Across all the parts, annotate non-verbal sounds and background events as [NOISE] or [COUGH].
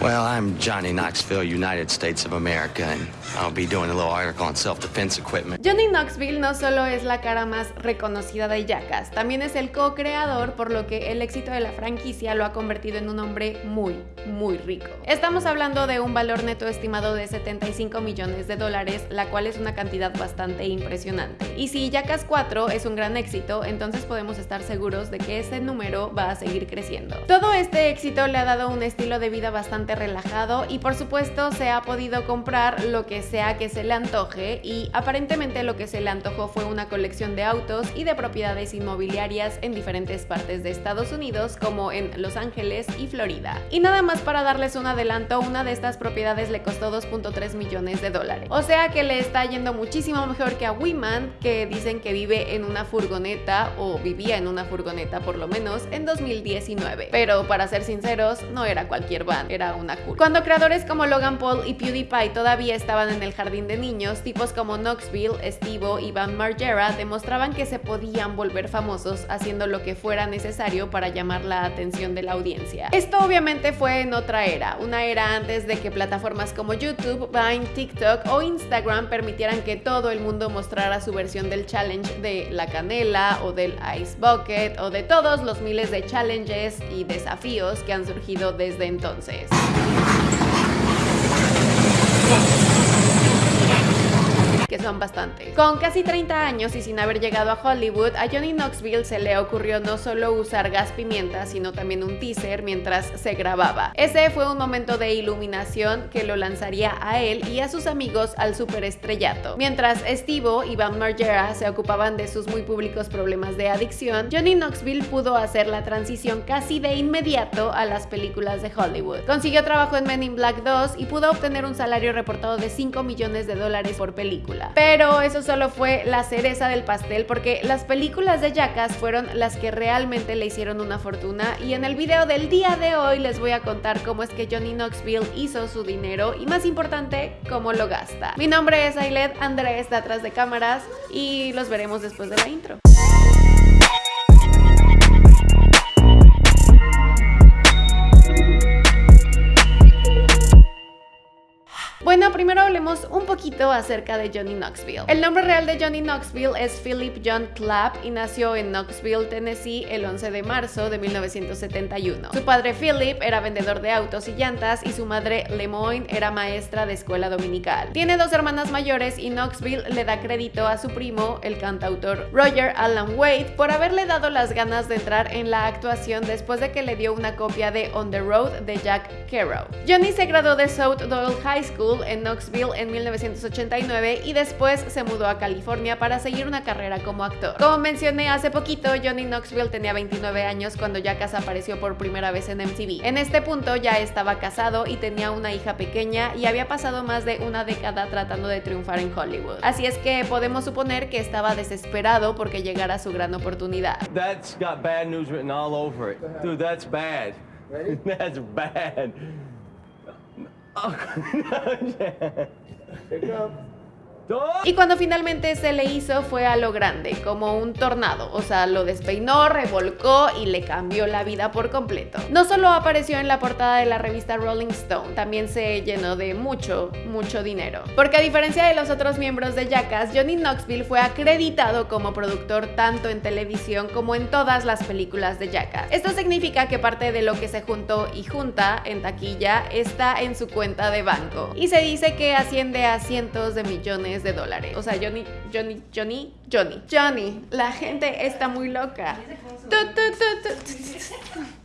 Well, I'm Johnny Knoxville, United States of America, and I'll be doing a little article on self-defense equipment. Johnny Knoxville no solo es la cara más reconocida de Jackass, también es el co-creador, por lo que el éxito de la franquicia lo ha convertido en un hombre muy, muy rico. Estamos hablando de un valor neto estimado de 75 millones de dólares, la cual es una cantidad bastante impresionante. Y si Jackass 4 es un gran éxito, entonces podemos estar seguros de que ese número va a seguir creciendo. Todo este éxito le ha dado un estilo de vida bastante relajado y por supuesto se ha podido comprar lo que sea que se le antoje y aparentemente lo que se le antojó fue una colección de autos y de propiedades inmobiliarias en diferentes partes de Estados Unidos como en Los Ángeles y Florida. Y nada más para darles un adelanto, una de estas propiedades le costó 2.3 millones de dólares. O sea que le está yendo muchísimo mejor que a Wiman, que dicen que vive en una furgoneta o vivía en una furgoneta por lo menos en 2019. Pero para ser sinceros, no era cualquier van, era una Cuando creadores como Logan Paul y PewDiePie todavía estaban en el jardín de niños, tipos como Knoxville, Steve y Van Margera demostraban que se podían volver famosos haciendo lo que fuera necesario para llamar la atención de la audiencia. Esto obviamente fue en otra era, una era antes de que plataformas como YouTube, Vine, TikTok o Instagram permitieran que todo el mundo mostrara su versión del challenge de la canela o del ice bucket o de todos los miles de challenges y desafíos que han surgido desde entonces. Thank you. Que son bastantes. Con casi 30 años y sin haber llegado a Hollywood, a Johnny Knoxville se le ocurrió no solo usar gas pimienta, sino también un teaser mientras se grababa. Ese fue un momento de iluminación que lo lanzaría a él y a sus amigos al superestrellato. Mientras Steve y Van Margera se ocupaban de sus muy públicos problemas de adicción, Johnny Knoxville pudo hacer la transición casi de inmediato a las películas de Hollywood. Consiguió trabajo en Men in Black 2 y pudo obtener un salario reportado de 5 millones de dólares por película. Pero eso solo fue la cereza del pastel porque las películas de Jackass fueron las que realmente le hicieron una fortuna y en el video del día de hoy les voy a contar cómo es que Johnny Knoxville hizo su dinero y más importante, cómo lo gasta. Mi nombre es Ailed Andrés de atrás de cámaras y los veremos después de la intro. Bueno, primero hablemos un poquito acerca de Johnny Knoxville. El nombre real de Johnny Knoxville es Philip John Clapp y nació en Knoxville, Tennessee el 11 de marzo de 1971. Su padre Philip era vendedor de autos y llantas y su madre Lemoyne era maestra de escuela dominical. Tiene dos hermanas mayores y Knoxville le da crédito a su primo, el cantautor Roger Alan Wade, por haberle dado las ganas de entrar en la actuación después de que le dio una copia de On the Road de Jack Kerouac. Johnny se graduó de South Doyle High School en Knoxville en 1989 y después se mudó a California para seguir una carrera como actor. Como mencioné hace poquito, Johnny Knoxville tenía 29 años cuando Jackass apareció por primera vez en MTV. En este punto ya estaba casado y tenía una hija pequeña y había pasado más de una década tratando de triunfar en Hollywood. Así es que podemos suponer que estaba desesperado porque llegara su gran oportunidad. That's got bad news written all over it. Dude, that's bad. [LAUGHS] That's bad. 아, 그냥 이제. 제가 Y cuando finalmente se le hizo fue a lo grande, como un tornado, o sea, lo despeinó, revolcó y le cambió la vida por completo. No solo apareció en la portada de la revista Rolling Stone, también se llenó de mucho, mucho dinero. Porque a diferencia de los otros miembros de Jackass, Johnny Knoxville fue acreditado como productor tanto en televisión como en todas las películas de Jackass. Esto significa que parte de lo que se juntó y junta en taquilla está en su cuenta de banco. Y se dice que asciende a cientos de millones de dólares. O sea, Johnny, Johnny, Johnny, Johnny, Johnny, la gente está muy loca.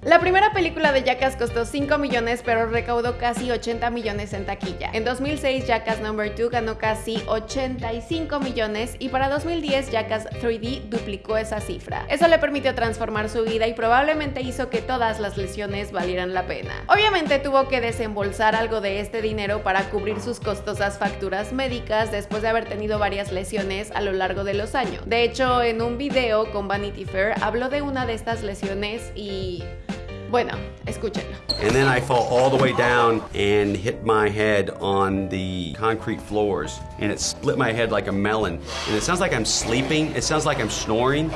La primera película de Jackass costó 5 millones, pero recaudó casi 80 millones en taquilla. En 2006, Jackass No. 2 ganó casi 85 millones y para 2010, Jackass 3D duplicó esa cifra. Eso le permitió transformar su vida y probablemente hizo que todas las lesiones valieran la pena. Obviamente tuvo que desembolsar algo de este dinero para cubrir sus costosas facturas médicas después de haber tenido varias lesiones a lo largo de los años. De hecho, en un video con Vanity Fair habló de una de estas lesiones y Bueno, escúchenlo. And then I fall all the way down and hit my head on the concrete floors. And it split my head like a melon. And it sounds like I'm sleeping. It sounds like I'm snoring.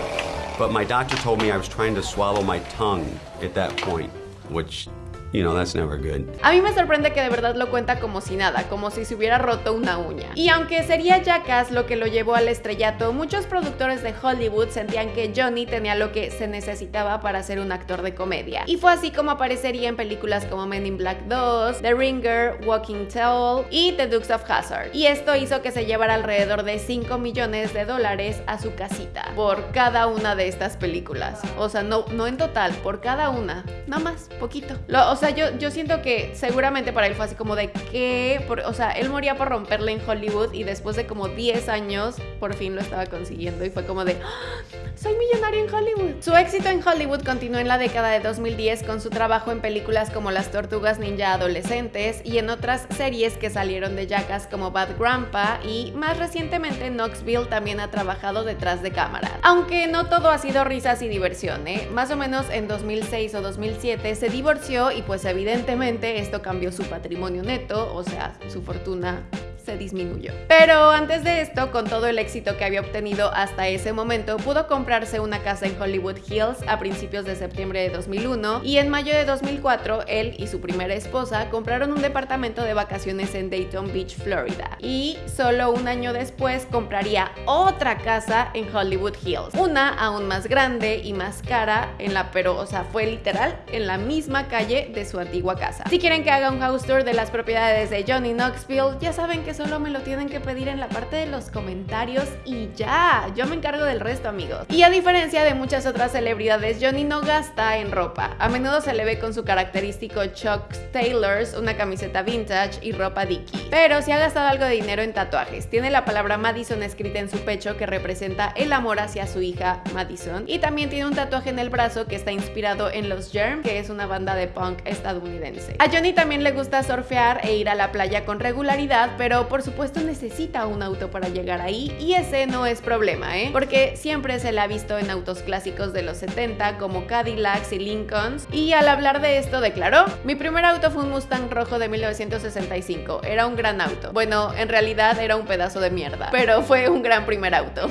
But my doctor told me I was trying to swallow my tongue at that point, which you know, that's never good. A mí me sorprende que de verdad lo cuenta como si nada, como si se hubiera roto una uña. Y aunque sería Jackass lo que lo llevó al estrellato, muchos productores de Hollywood sentían que Johnny tenía lo que se necesitaba para ser un actor de comedia. Y fue así como aparecería en películas como Men in Black 2, The Ringer, Walking Tall y The Dukes of Hazzard. Y esto hizo que se llevara alrededor de 5 millones de dólares a su casita por cada una de estas películas. O sea, no, no en total, por cada una. No más, poquito. Sea, yo, yo siento que seguramente para él fue así como de que, por- o sea, él moría por romperle en Hollywood y después de como 10 años por fin lo estaba consiguiendo y fue como de, "¡Ah! Soy millonario en Hollywood. Su éxito en Hollywood continuó en la década de 2010 con su trabajo en películas como Las Tortugas Ninja Adolescentes y en otras series que salieron de Jackass como Bad Grandpa y más recientemente Knoxville también ha trabajado detrás de cámara. Aunque no todo ha sido risas y diversión, ¿eh? Más o menos en 2006 o 2007 se divorció y pues evidentemente esto cambió su patrimonio neto, o sea, su fortuna se disminuyó. Pero antes de esto, con todo el éxito que había obtenido hasta ese momento, pudo comprarse una casa en Hollywood Hills a principios de septiembre de 2001 y en mayo de 2004 él y su primera esposa compraron un departamento de vacaciones en Dayton Beach, Florida. Y solo un año después compraría otra casa en Hollywood Hills, una aún más grande y más cara en la pero, o sea, fue literal en la misma calle de su antigua casa. Si quieren que haga un house tour de las propiedades de Johnny Knoxville, ya saben que solo me lo tienen que pedir en la parte de los comentarios y ya, yo me encargo del resto amigos. Y a diferencia de muchas otras celebridades, Johnny no gasta en ropa. A menudo se le ve con su característico Chuck Taylors, una camiseta vintage y ropa Dickie. Pero si ha gastado algo de dinero en tatuajes. Tiene la palabra Madison escrita en su pecho que representa el amor hacia su hija Madison. Y también tiene un tatuaje en el brazo que está inspirado en los Germ, que es una banda de punk estadounidense. A Johnny también le gusta surfear e ir a la playa con regularidad, pero por supuesto necesita un auto para llegar ahí y ese no es problema, ¿eh? Porque siempre se le ha visto en autos clásicos de los 70 como Cadillacs y Lincolns y al hablar de esto declaró, mi primer auto fue un Mustang rojo de 1965, era un gran auto. Bueno, en realidad era un pedazo de mierda, pero fue un gran primer auto.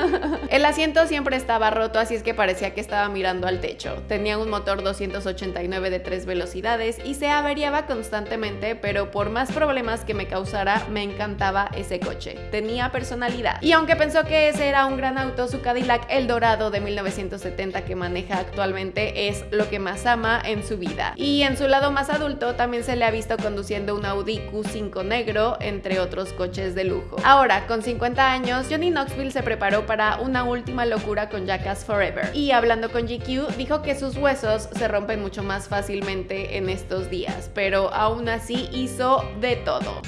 [LAUGHS] El asiento siempre estaba roto, así es que parecía que estaba mirando al techo. Tenía un motor 289 de 3 velocidades y se averiaba constantemente, pero por más problemas que me causara, me encantaba ese coche. Tenía personalidad. Y aunque pensó que ese era un gran auto, su Cadillac El Dorado de 1970 que maneja actualmente es lo que más ama en su vida. Y en su lado más adulto también se le ha visto conduciendo un Audi Q5 negro, entre otros coches de lujo. Ahora, con 50 años, Johnny Knoxville se preparó para una última locura con Jackass Forever. Y hablando con GQ, dijo que sus huesos se rompen mucho más fácilmente en estos días, pero aún así hizo de todo.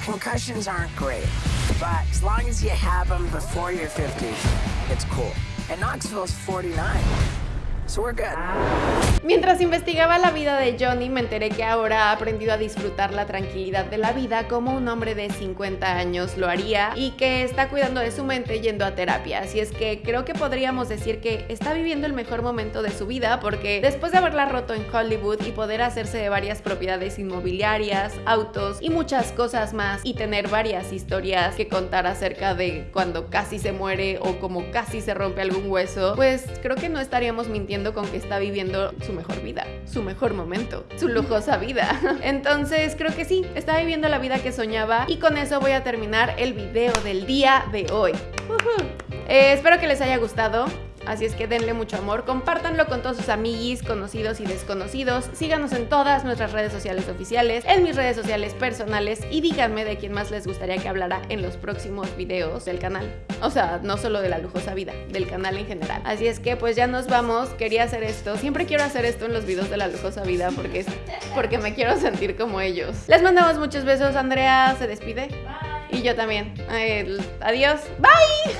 Aren't great, but as long as you have them before you're 50, it's cool. And Knoxville's 49, so we're good. Mientras investigaba la vida de Johnny, me enteré que ahora ha aprendido a disfrutar la tranquilidad de la vida como un hombre de 50 años lo haría y que está cuidando de su mente yendo a terapia. Así es que creo que podríamos decir que está viviendo el mejor momento de su vida porque después de haberla roto en Hollywood y poder hacerse de varias propiedades inmobiliarias, autos y muchas cosas más y tener varias historias que contar acerca de cuando casi se muere o como casi se rompe algún hueso, pues creo que no estaríamos mintiendo con que está viviendo su mejor vida, su mejor momento, su lujosa vida. [LAUGHS] Entonces creo que sí, está viviendo la vida que soñaba y con eso voy a terminar el video del día de hoy. Eh, espero que les haya gustado. Así es que denle mucho amor, compártanlo con todos sus amiguis, conocidos y desconocidos. Síganos en todas nuestras redes sociales oficiales, en mis redes sociales personales y díganme de quién más les gustaría que hablara en los próximos videos del canal. O sea, no solo de la lujosa vida, del canal en general. Así es que pues ya nos vamos. Quería hacer esto. Siempre quiero hacer esto en los videos de la lujosa vida porque es porque me quiero sentir como ellos. Les mandamos muchos besos. Andrea se despide. Y yo también. Eh, adiós. Bye.